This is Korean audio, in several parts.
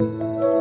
일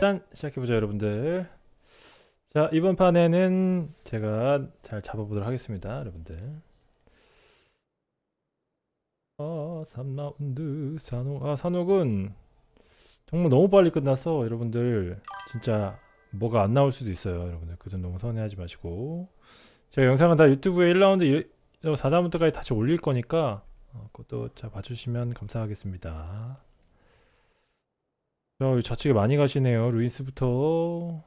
단 시작해보자 여러분들. 자 이번 판에는 제가 잘 잡아보도록 하겠습니다 여러분들. 아 3라운드 산옥 아 산옥은 정말 너무 빨리 끝나서 여러분들 진짜 뭐가 안 나올 수도 있어요 여러분들. 그 점 너무 서운해하지 마시고. 제가 영상은 다 유튜브에 1라운드 4라운드까지 다시 올릴 거니까 어, 그것도 자 봐주시면 감사하겠습니다 자, 좌측에 많이 가시네요. 루이스부터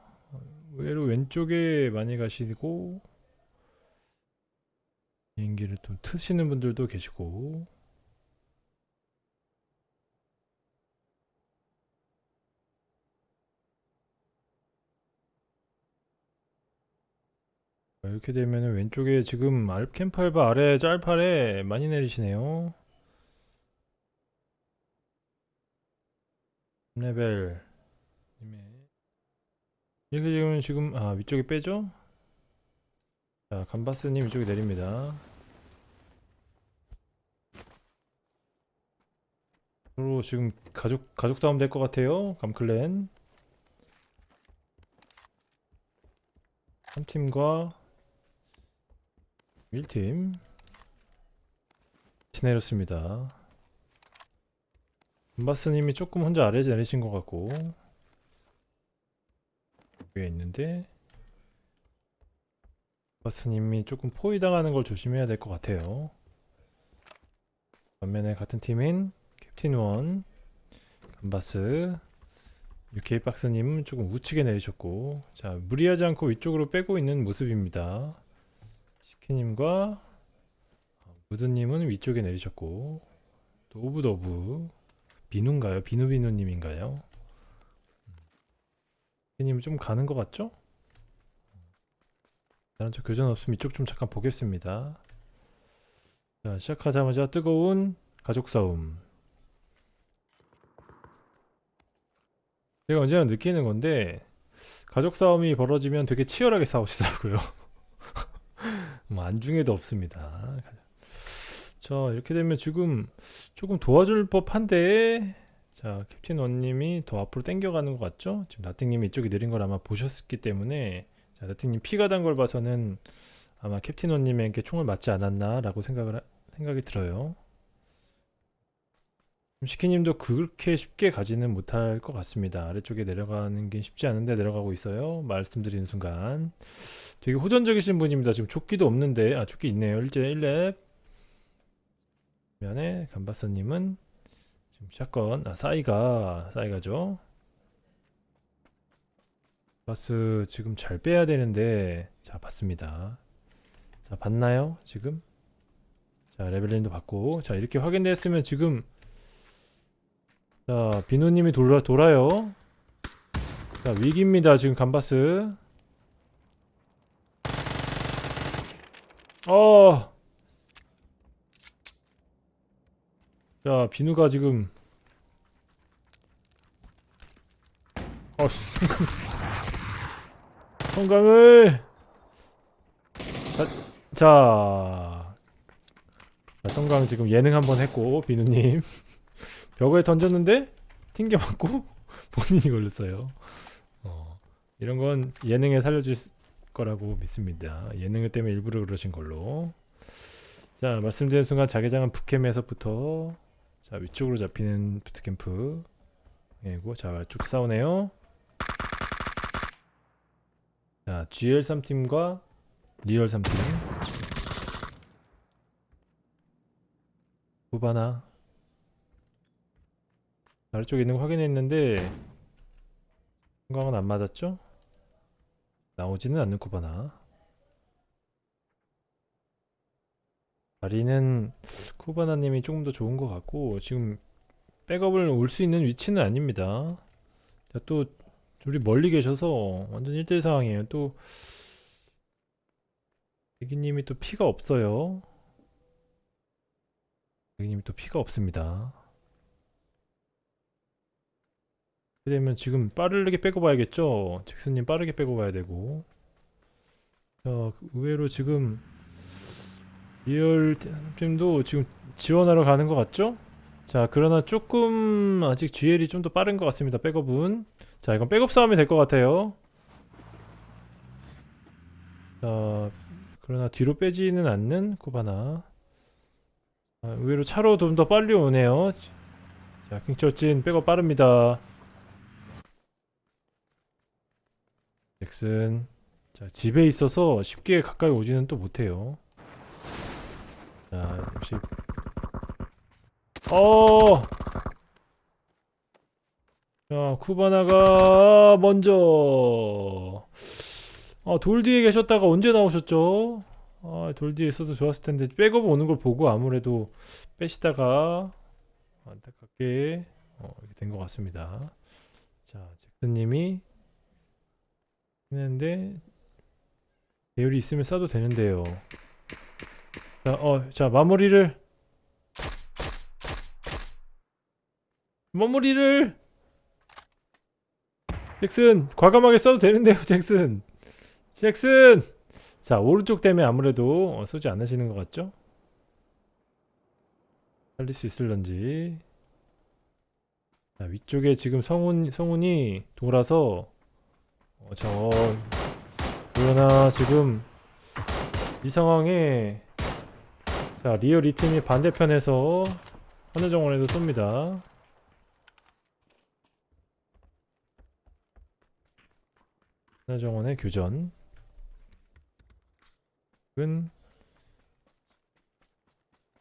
의외로 왼쪽에 많이 가시고 비행기를 좀 트시는 분들도 계시고 이렇게 되면 왼쪽에 지금 알캠팔바 아래 짤팔에 많이 내리시네요. 레벨. 이렇게 지금 지금 아 위쪽에 빼죠? 자 감바스님 이쪽에 내립니다. 서로 지금 가족 가족 다움 될것 같아요 감클랜. 3팀과 1팀. 같이 내렸습니다 금바스님이 조금 혼자 아래 내리신 것 같고 위에 있는데 금바스님이 조금 포위당하는 걸 조심해야 될 것 같아요. 반면에 같은 팀인 캡틴 원 금바스 UK 박스님은 조금 우측에 내리셨고 자 무리하지 않고 위쪽으로 빼고 있는 모습입니다. 시키님과 무드님은 위쪽에 내리셨고 또 오브더브 비누인가요? 비누비누님인가요? 님좀 가는 것 같죠? 다른 쪽 교전 없으면 이쪽 좀 잠깐 보겠습니다. 자 시작하자마자 뜨거운 가족 싸움. 제가 언제나 느끼는 건데 가족 싸움이 벌어지면 되게 치열하게 싸우시더라고요. 뭐 안중에도 없습니다. 자 이렇게 되면 지금 조금 도와줄 법한데 자 캡틴 원님이 더 앞으로 당겨가는 것 같죠? 지금 나띵님이 이쪽에 내린 걸 아마 보셨기 때문에 자 나띵님 피가 단 걸 봐서는 아마 캡틴 원님에게 총을 맞지 않았나 라고 생각을 하, 생각이 들어요. 시키님도 그렇게 쉽게 가지는 못할 것 같습니다. 아래쪽에 내려가는 게 쉽지 않은데 내려가고 있어요. 말씀드리는 순간. 되게 호전적이신 분입니다. 지금 조끼도 없는데 아 조끼 있네요. 일제 1렙 면에 감바스님은 지금 샷건 아 싸이가 싸이가죠? 바스 지금 잘 빼야 되는데 자 봤습니다. 자 봤나요 지금? 자 레벨링도 받고. 자 이렇게 확인됐으면 지금 자 비누님이 돌아, 돌아요. 자 위기입니다 지금 감바스. 어 자 비누가 지금. 어 성강을. 자, 자, 자 성강 지금 예능 한번 했고 비누님. 벽에 던졌는데 튕겨 맞고 본인이 걸렸어요. 어, 이런 건 예능에 살려줄 거라고 믿습니다. 예능 때문에 일부러 그러신 걸로. 자 말씀드린 순간 자기장은 북캠에서부터 자 위쪽으로 잡히는 부트캠프. 이고 자쭉 싸우네요. GL3팀과 리얼 3팀. 후바나. 아래쪽에 있는 거 확인했는데 생각은 안 맞았죠? 나오지는 않는 쿠바나 자리는 쿠바나님이 조금 더 좋은 것 같고 지금 백업을 올 수 있는 위치는 아닙니다. 자, 또 둘이 멀리 계셔서 완전 1대1 상황이에요. 또 대기님이 또 피가 없어요. 대기님이 또 피가 없습니다. 되면 지금 빠르게 빼고 봐야겠죠? 잭슨님 빠르게 빼고 봐야 되고. 자 의외로 지금 리얼 팀도 지금 지원하러 가는 것 같죠? 자 그러나 조금 아직 GL이 좀 더 빠른 것 같습니다 백업은. 자 이건 백업 싸움이 될 것 같아요. 자 그러나 뒤로 빼지는 않는 코바나. 아, 의외로 차로 좀 더 빨리 오네요. 자 킹철진 백업 빠릅니다. 잭슨. 자 집에 있어서 쉽게 가까이 오지는 또 못해요 자 역시 어. 자, 쿠바나가 먼저 아, 돌 뒤에 계셨다가 언제 나오셨죠? 아, 돌 뒤에 있어도 좋았을 텐데 백업 오는 걸 보고 아무래도 빼시다가 안타깝게 어, 이렇게 된 것 같습니다. 자, 잭슨님이 했는데 배율이 있으면 쏴도 되는데요. 자, 어, 자 마무리를. 마무리를. 잭슨 과감하게 써도 되는데요 잭슨. 잭슨! 자 오른쪽 때문에 아무래도 어, 쏘지 않으시는 것 같죠? 살릴 수 있을런지. 자 위쪽에 지금 성운, 성운이 돌아서 어, 저 그러나 지금 이 상황에 자 리얼 이 팀이 반대편에서 하늘정원에도 쏩니다. 하늘정원의 교전. 은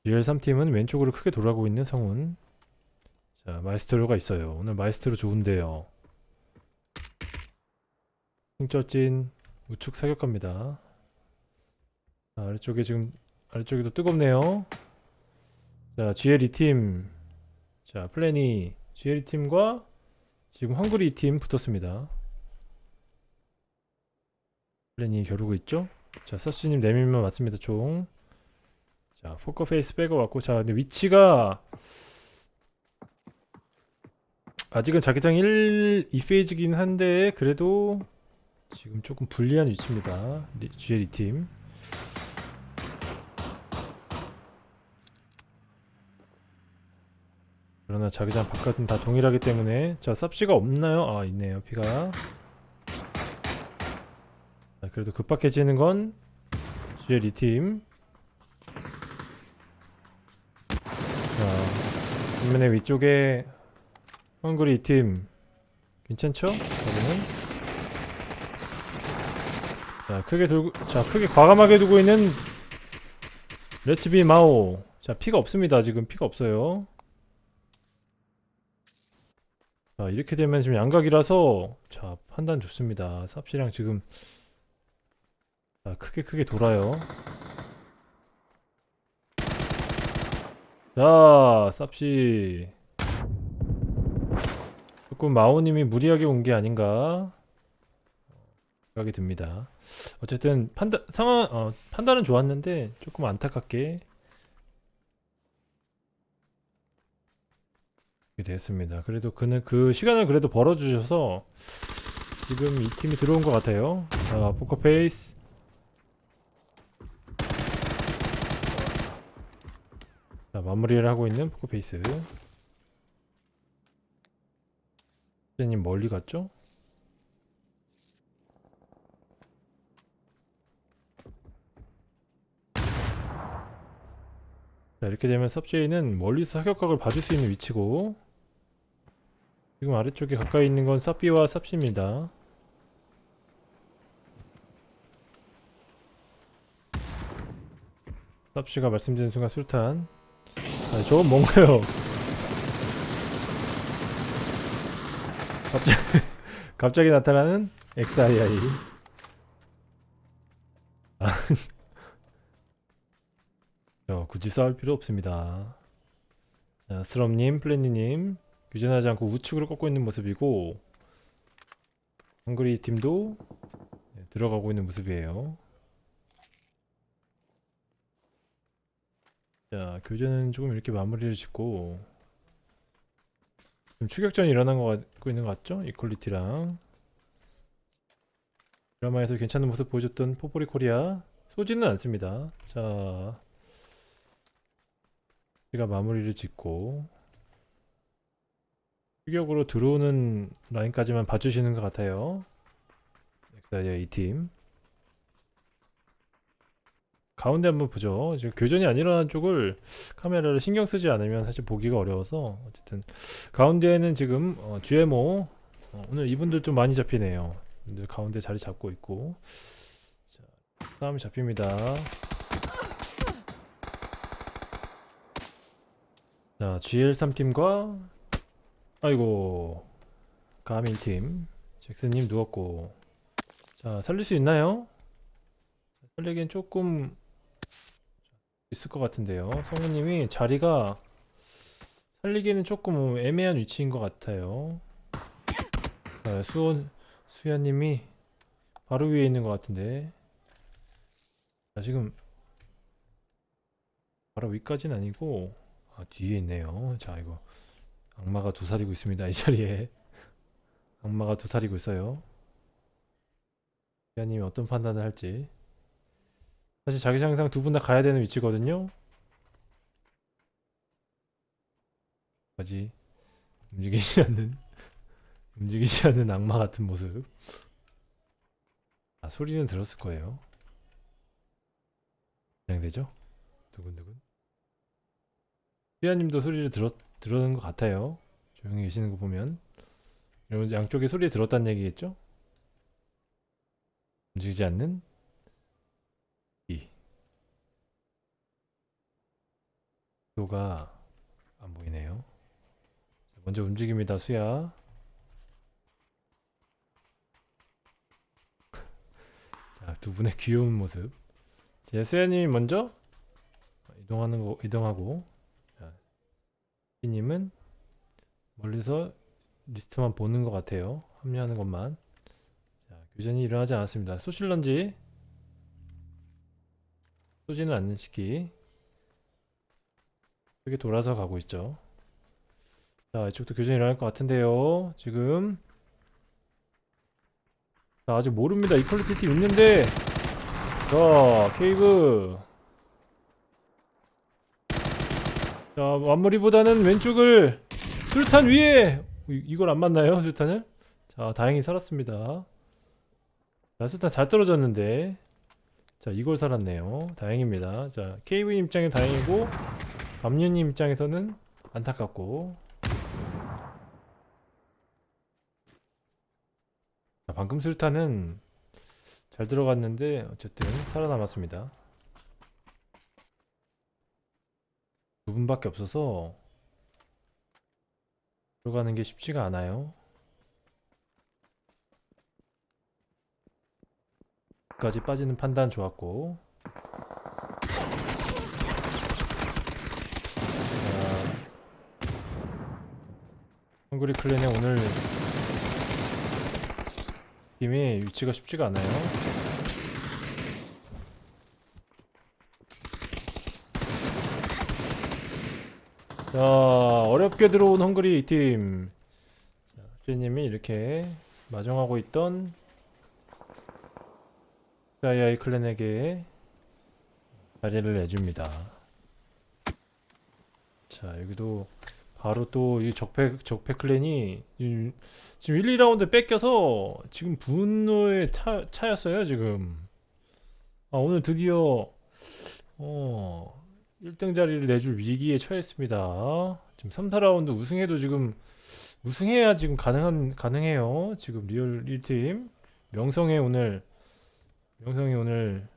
GL3팀은 왼쪽으로 크게 돌아가고 있는 성운 자 마이스트로가 있어요. 오늘 마이스트로 좋은데요. 흥쩌찐 우측 사격갑니다. 자, 아래쪽에 지금 아래쪽에도 뜨겁네요. 자 GL 2팀. 자 플래니 GL 2팀과 지금 헝그리 2팀 붙었습니다. 플래니 겨루고 있죠? 자 서치님 내밀면 맞습니다 총. 자 포커 페이스 빼고 왔고 자 근데 위치가 아직은 자기장 1, 2페이지긴 한데 그래도 지금 조금 불리한 위치입니다. GL 2팀 그러나 자기장 바깥은 다 동일하기 때문에 자 쌉시가 없나요? 아 있네요 피가. 자, 그래도 급박해지는 건 GL 2팀. 자 반면에 위쪽에 헝그리 2팀. 괜찮죠? 여기는? 자 크게 돌고 자 크게 과감하게 두고 있는 레츠비 마오. 자 피가 없습니다. 지금 피가 없어요 자 이렇게 되면 지금 양각이라서 자 판단 좋습니다. 쌉시랑 지금 자 크게 크게 돌아요. 자 쌉시. 조금 마오님이 무리하게 온 게 아닌가 생각이 듭니다. 어쨌든 판단 상황 어, 판단은 좋았는데 조금 안타깝게 이렇게 됐습니다. 그래도 그는 그 시간을 그래도 벌어주셔서 지금 이 팀이 들어온 것 같아요. 자, 포커페이스. 자, 마무리를 하고 있는 포커페이스. 님 멀리 갔죠? 자 이렇게 되면 섭제이는 멀리서 사격각을 봐줄 수 있는 위치고 지금 아래쪽에 가까이 있는 건 쌉비와 쌉시입니다. 쌉시가 말씀드린 순간 술탄. 아 저건 뭔가요? 갑자기 갑자기 나타나는 XII 아, 저 어, 굳이 싸울 필요 없습니다. 자 스럼님 플래니님. 교전하지 않고 우측으로 꺾고 있는 모습이고 헝그리 팀도 네, 들어가고 있는 모습이에요 자, 교전은 조금 이렇게 마무리를 짓고 지금 추격전이 일어난 거 같고 있는 것 같죠? 이퀄리티랑 드라마에서 괜찮은 모습 보여줬던 포포리 코리아 쏘지는 않습니다. 자, 제가 마무리를 짓고 추격으로 들어오는 라인까지만 봐주시는 것 같아요. 엑사이아 이팀 가운데 한번 보죠. 지금 교전이 안 일어난 쪽을 카메라를 신경 쓰지 않으면 사실 보기가 어려워서 어쨌든 가운데에는 지금 어, GMO 어, 오늘 이분들 좀 많이 잡히네요. 이분들 가운데 자리 잡고 있고 자, 싸움이 잡힙니다. 자 GL3 팀과 아이고 감 1팀 잭슨님 누웠고 자 살릴 수 있나요? 살리기엔 조금 있을 것 같은데요. 성우님이 자리가 살리기는 조금 애매한 위치인 것 같아요. 자, 수원 수야님이 바로 위에 있는 것 같은데. 자, 지금 바로 위까지는 아니고 아, 뒤에 있네요. 자, 이거 악마가 도사리고 있습니다. 이 자리에 악마가 도사리고 있어요. 수야님이 어떤 판단을 할지. 사실 자기장상 두 분 다 가야 되는 위치거든요. 까지 움직이지 않는 움직이지 않는 악마 같은 모습. 아 소리는 들었을 거예요. 긴장되죠? 두근두근. 수야님도 소리를 들었 들었는 것 같아요. 조용히 계시는 거 보면. 여러분 양쪽에 소리 들었다는 얘기겠죠? 움직이지 않는 도가 안 보이네요. 먼저 움직입니다, 수야. 자, 두 분의 귀여운 모습. 제 수야님이 먼저 이동하는 거 이동하고, 자, 님은 멀리서 리스트만 보는 것 같아요. 합류하는 것만. 자, 교전이 일어나지 않았습니다. 소실런지 쏘지는 않는 시기. 이렇게 돌아서 가고 있죠. 자, 이쪽도 교전이 일어날 것 같은데요. 지금. 자, 아직 모릅니다. 이퀄리티 팀 있는데. 자, 케이브. 자, 완머리보다는 왼쪽을 술탄 위에! 이- 이걸 안 맞나요? 술탄을? 자, 다행히 살았습니다. 자, 술탄 잘 떨어졌는데. 자, 이걸 살았네요. 다행입니다. 자, 케이브 입장에 다행이고, 감유님 입장에서는 안타깝고 자, 방금 술탄은 잘 들어갔는데 어쨌든 살아남았습니다 두 분밖에 없어서 들어가는 게 쉽지가 않아요 까지 빠지는 판단 좋았고 헝그리 클랜의 오늘 팀이 위치가 쉽지가 않아요. 자, 어렵게 들어온 헝그리 팀. 자, 주님이 이렇게 마정하고 있던 자이아이 클랜에게 자리를 내줍니다. 자, 여기도 바로 또 이 적폐 적폐 클랜이 이- 지금 1, 2라운드 뺏겨서 지금 분노의 차, 차였어요 지금 아 오늘 드디어 어 1등 자리를 내줄 위기에 처했습니다. 지금 3, 4라운드 우승해도 지금 우승해야 지금 가능한 가능해요. 지금 리얼 1팀. 명성의 오늘 명성이 오늘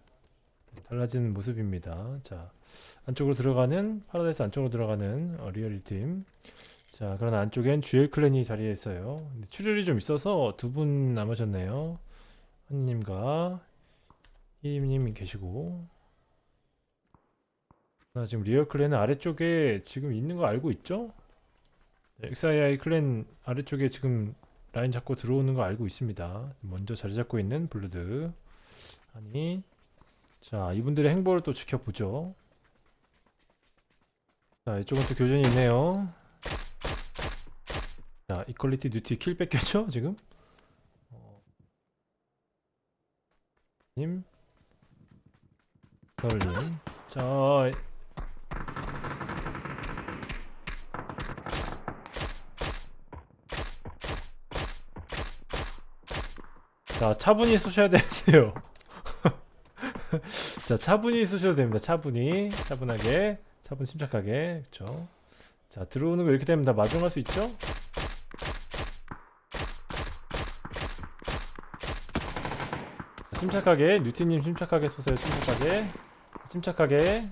달라지는 모습입니다. 자 안쪽으로 들어가는 파라다이스 안쪽으로 들어가는 어, 리얼 1팀. 자 그러나 안쪽엔 GL 클랜이 자리에 있어요. 출혈이 좀 있어서 두 분 남으셨네요. 한님과 희임님 계시고 나 지금 리얼 클랜은 아래쪽에 지금 있는 거 알고 있죠? XII 클랜 아래쪽에 지금 라인 잡고 들어오는 거 알고 있습니다. 먼저 자리 잡고 있는 블루드. 아니 자 이분들의 행보를 또 지켜보죠. 자 이쪽은 또 교전이 있네요. 자 이퀄리티 듀티 킬 뺏겼죠 지금? 어. 님 덜님. 자 자, 차분히 쏘셔야 되는데요. 자, 차분히 쏘셔도 됩니다. 차분히. 차분하게. 차분 침착하게. 그쵸. 자, 들어오는 거 이렇게 되면 다 마중할 수 있죠? 자, 침착하게. 뉴티님 침착하게 쏘세요. 침착하게. 침착하게.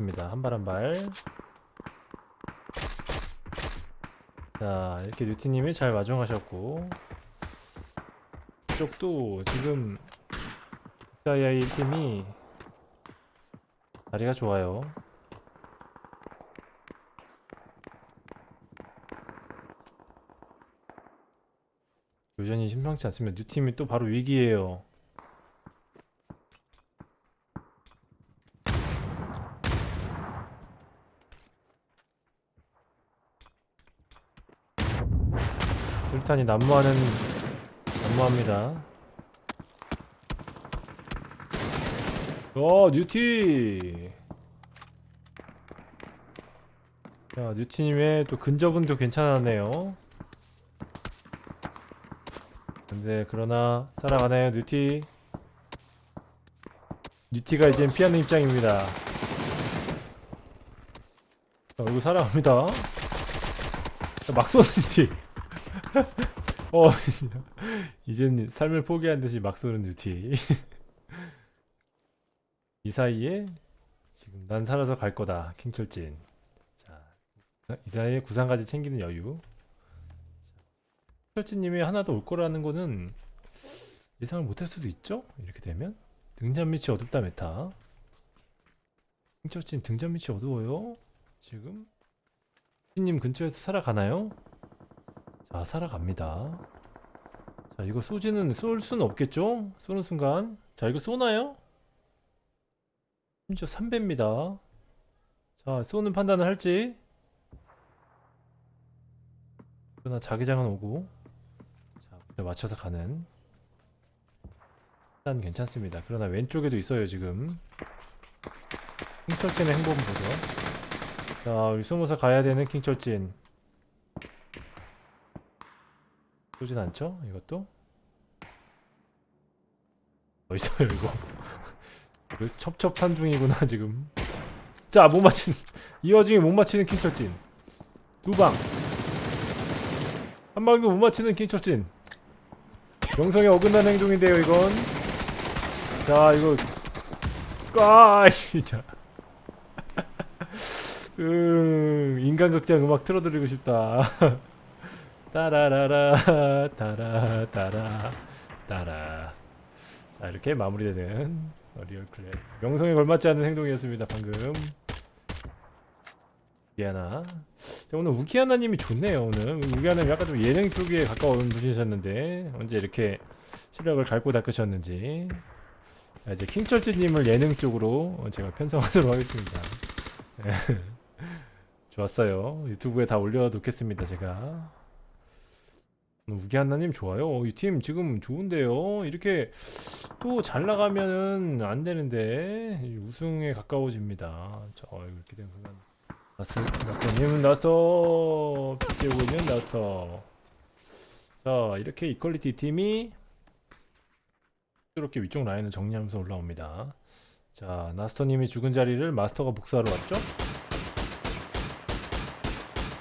입니다. 한 발 한 발. 자, 이렇게 뉴티님이 잘 마중하셨고. 이쪽도 지금 XII 팀이 자리가 좋아요. 여전히 심상치 않습니다. 뉴 팀이 또 바로 위기예요. 술탄이 난무하는 난무합니다. 어 뉴티. 자 뉴티님의 또 근접은도 괜찮았네요. 근데 그러나 살아가나요 뉴티? 뉴티가 이젠 피하는 입장입니다. 자 얼굴 살아갑니다. 자, 막 쏘는 뉴티. 어 이젠 삶을 포기한 듯이 막 쏘는 뉴티. 이 사이에 지금 난 살아서 갈 거다 킹철진. 자, 이 사이에 구상까지 챙기는 여유. 킹철진님이 하나 더 올 거라는 거는 예상을 못할 수도 있죠? 이렇게 되면? 등잔 밑이 어둡다 메타. 킹철진 등잔 밑이 어두워요? 지금? 님 근처에서 살아가나요? 자 살아갑니다 자 이거 쏘지는 쏠 수는 없겠죠? 쏘는 순간 자 이거 쏘나요? 심지어 3배입니다. 자, 쏘는 판단을 할지. 그러나 자기장은 오고. 자, 맞춰서 가는. 일단 괜찮습니다. 그러나 왼쪽에도 있어요, 지금. 킹철진의 행보는 보죠. 자, 우리 숨어서 가야 되는 킹철진. 쏘진 않죠? 이것도? 어딨어요, 이거? 그 첩첩한 중이구나 지금. 자 못 맞히는 이 와중에 못 맞히는 킹철진. 두방. 한 방도 못 맞히는 킹철진. 명성에 어긋난 행동인데요 이건. 자 이거. 아 진짜. 음 인간극장 음악 틀어드리고 싶다 따라라라 따라 따라 따라. 자 이렇게 마무리되는 어, 리얼 클랜. 명성에 걸맞지 않는 행동이었습니다 방금. 우기하나 오늘 우기하나님이 좋네요 오늘. 우기하나님 약간 좀 예능 쪽에 가까운 분이셨는데 언제 이렇게 실력을 갈고 닦으셨는지. 자, 이제 킹철진님을 예능 쪽으로 제가 편성하도록 하겠습니다. 네. 좋았어요. 유튜브에 다 올려놓겠습니다 제가 우기한나님 좋아요. 이 팀 지금 좋은데요. 이렇게 또 잘 나가면은 안 되는데 우승에 가까워집니다. 자 이렇게 되면 나스 나스님은 나스터. 피치고 있는 나스터. 자 이렇게 이퀄리티 팀이 이렇게 위쪽 라인을 정리하면서 올라옵니다. 자 나스터님이 죽은 자리를 마스터가 복수하러 왔죠?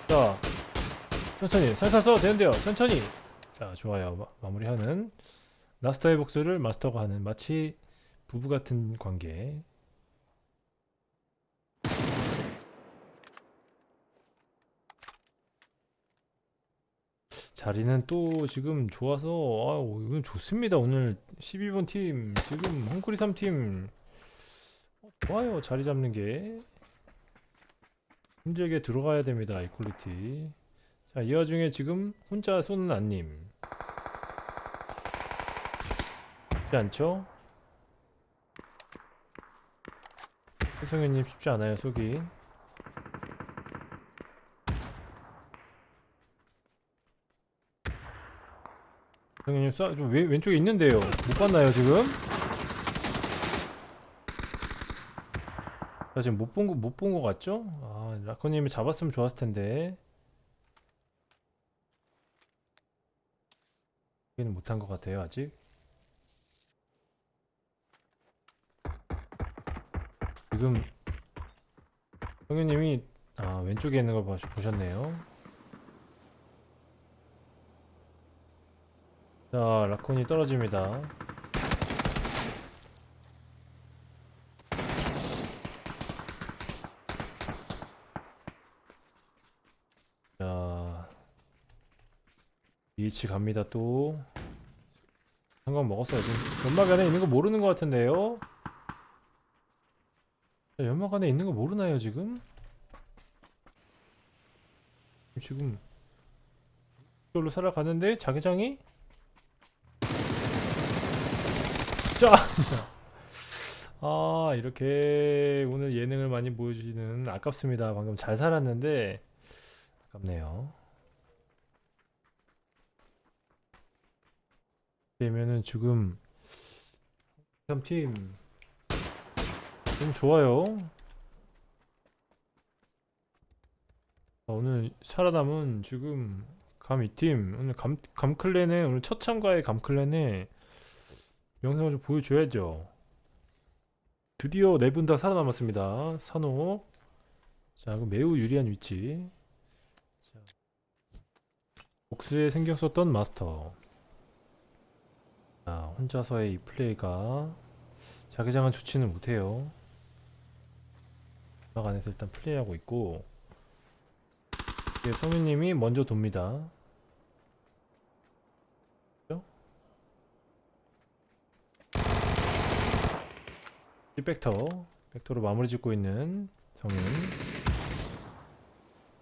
자 천천히. 살살 써도 되는데요. 천천히. 자 좋아요. 마, 마무리하는 마스터의 복수를 마스터가 하는 마치 부부 같은 관계. 자리는 또 지금 좋아서 아유 이건 좋습니다. 오늘 12번 팀 지금 헝크리 3팀. 좋아요. 자리 잡는 게. 힘들게 들어가야 됩니다. 이퀄리티 자, 이 와중에 지금 혼자 쏘는 안님. 쉽지 않죠? 혜성현님 쉽지 않아요, 쏘기. 혜성현님 쏴, 좀 왼, 왼쪽에 있는데요. 못 봤나요, 지금? 나 지금 못 본 거, 못 본 거 같죠? 아, 라코님이 잡았으면 좋았을 텐데. 여기는 못한 것 같아요, 아직. 지금 형님이 아 왼쪽에 있는 걸 보셨네요. 자 라콘이 떨어집니다. 위치 갑니다 또. 한건 먹었어요. 지금 연막 안에 있는 거 모르는 것 같은데요. 자, 연막 안에 있는 거 모르나요 지금? 지금 이걸로 살아가는데 자기장이 자! 아 이렇게 오늘 예능을 많이 보여주시는 아깝습니다 방금 잘 살았는데 아깝네요 되면은 지금 3팀 좀 좋아요. 아, 오늘 살아남은 지금 감 2팀 오늘 감, 감클랜에 오늘 첫 참가의 감클랜에 영상을 좀 보여줘야죠. 드디어 네 분 다 살아남았습니다. 산호 자 그럼 매우 유리한 위치 자, 복수에 썼던 마스터 자 혼자서의 이 플레이가 자기장은 좋지는 못해요. 음악 안에서 일단 플레이하고 있고 이제 성윤님이 먼저 돕니다. 백터 벡터로 마무리 짓고 있는 성윤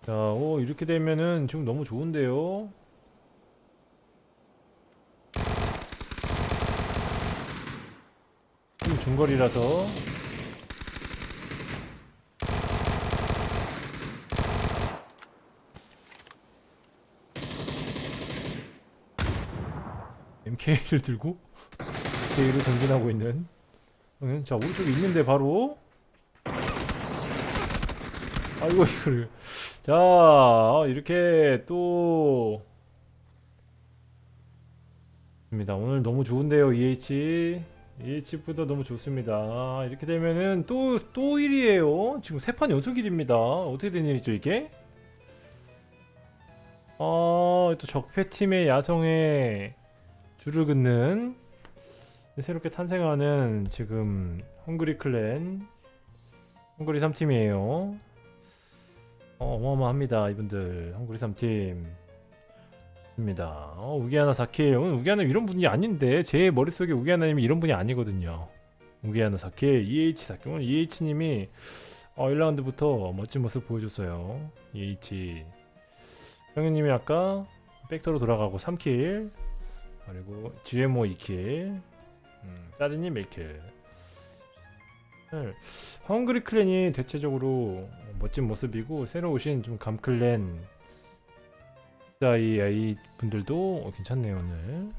자, 오 이렇게 되면은 지금 너무 좋은데요. 지금 중거리라서. MK를 들고 MK를 전진하고 있는. 응, 자 오른쪽에 있는데 바로. 아이고 이거를. 자 이렇게 또. 입니다. 오늘 너무 좋은데요 EH EH보다 너무 좋습니다. 이렇게 되면은 또 또 1위에요. 지금 세 판 연속 1위입니다. 어떻게 된 일이죠 이게? 아또 적폐팀의 아성에 줄을 긋는 새롭게 탄생하는 지금 헝그리 클랜 헝그리 3팀이에요. 어, 어마어마합니다 이분들 헝그리 3팀 좋습니다. 어, 우기하나 4킬 오늘 우기하나 이런 분이 아닌데 제 머릿속에 우기하나님이 이런 분이 아니거든요. 우기하나 4킬 EH 4킬 오늘 EH님이 어, 1라운드부터 멋진 모습 보여줬어요. EH 형님이 아까 벡터로 돌아가고 3킬 그리고 GMO 2킬 음, 사리님 1킬. 헝그리 클랜이 대체적으로 멋진 모습이고 새로 오신 좀 감클랜 이 분들도 괜찮네요 오늘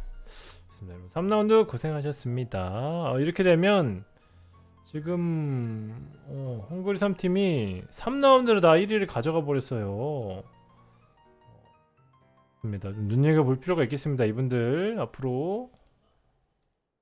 좋습니다. 여러분 3라운드 고생하셨습니다 어, 이렇게 되면 지금 어, 헝그리 3팀이 3라운드로 다 1위를 가져가 버렸어요. 눈여겨볼 필요가 있겠습니다. 이분들 앞으로